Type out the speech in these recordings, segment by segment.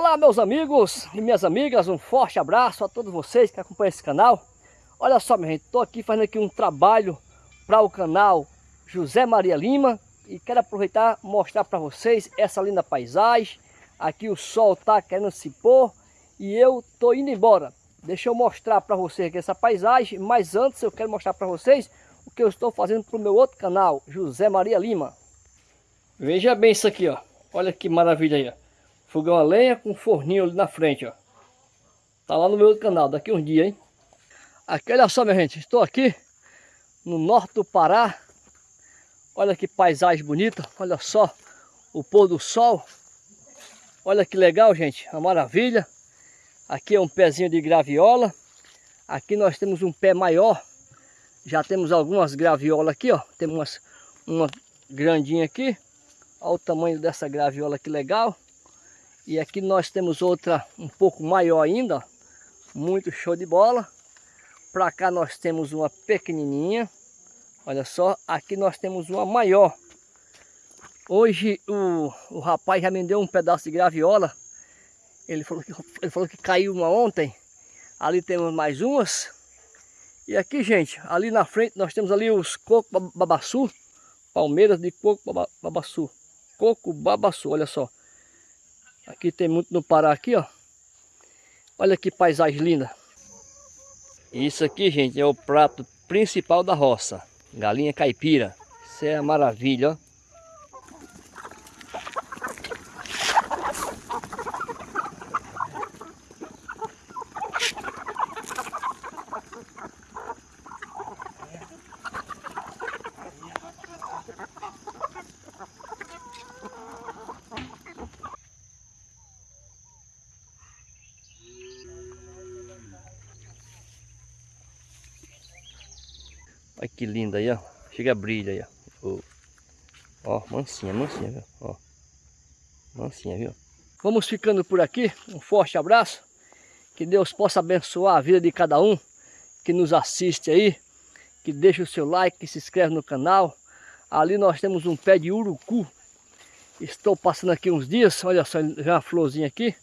Olá meus amigos e minhas amigas, um forte abraço a todos vocês que acompanham esse canal. Olha só minha gente, estou aqui fazendo aqui um trabalho para o canal José Maria Lima e quero aproveitar mostrar para vocês essa linda paisagem. Aqui o sol está querendo se pôr e eu estou indo embora. Deixa eu mostrar para vocês aqui essa paisagem, mas antes eu quero mostrar para vocês o que eu estou fazendo para o meu outro canal, José Maria Lima. Veja bem isso aqui, ó. Olha que maravilha aí, ó. Fogão a lenha com forninho ali na frente, ó. Tá lá no meu canal, daqui uns dias, hein. Aqui, olha só, minha gente. Estou aqui no norte do Pará. Olha que paisagem bonita. Olha só o pôr do sol. Olha que legal, gente. Uma maravilha. Aqui é um pezinho de graviola. Aqui nós temos um pé maior. Já temos algumas graviolas aqui, ó. Temos uma grandinha aqui. Olha o tamanho dessa graviola que legal. E aqui nós temos outra um pouco maior ainda, muito show de bola. Para cá nós temos uma pequenininha, olha só, aqui nós temos uma maior. Hoje o, o rapaz já me deu um pedaço de graviola, ele falou, que, ele falou que caiu uma ontem, ali temos mais umas. E aqui gente, ali na frente nós temos ali os coco babaçu, palmeiras de coco babaçu, coco babaçu, olha só. Aqui tem muito no Pará aqui, ó. Olha que paisagem linda. Isso aqui, gente, é o prato principal da roça. Galinha caipira. Isso é maravilha, ó. Olha que linda aí, ó. Chega a brilha aí, ó. Ó, mansinha, mansinha, viu? Ó. Mansinha, viu? Vamos ficando por aqui. Um forte abraço. Que Deus possa abençoar a vida de cada um que nos assiste aí. Que deixa o seu like, que se inscreve no canal. Ali nós temos um pé de urucu. Estou passando aqui uns dias. Olha só, já uma florzinha aqui.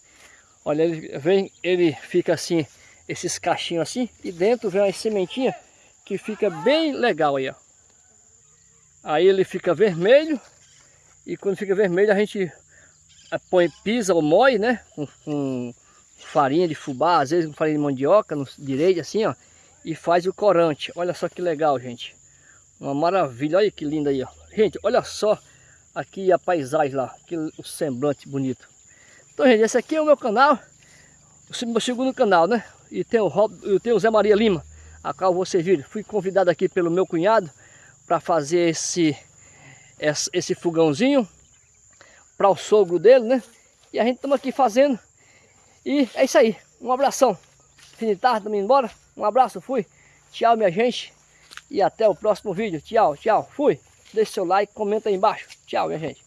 Olha, ele vem, ele fica assim, esses cachinhos assim. E dentro vem uma sementinha que fica bem legal aí, ó. Aí ele fica vermelho e quando fica vermelho a gente eh, põe, pisa ou moe, né? Com, com, farinha de fubá, às vezes com farinha de mandioca, no direito assim, ó. E faz o corante. Olha só que legal, gente. Uma maravilha. Olha que linda aí, ó. Gente, olha só aqui a paisagem lá. Que, o semblante bonito. Então, gente, esse aqui é o meu canal. O meu segundo canal, né? E tem o, Rob, tem o Zé Maria Lima a qual você fui convidado aqui pelo meu cunhado para fazer esse, esse fogãozinho para o sogro dele, né? E a gente estamos aqui fazendo. E é isso aí. Um abração. Fim de tarde, estamos embora. Um abraço, fui. Tchau, minha gente. E até o próximo vídeo. Tchau, tchau. Fui. Deixe seu like, comenta aí embaixo. Tchau, minha gente.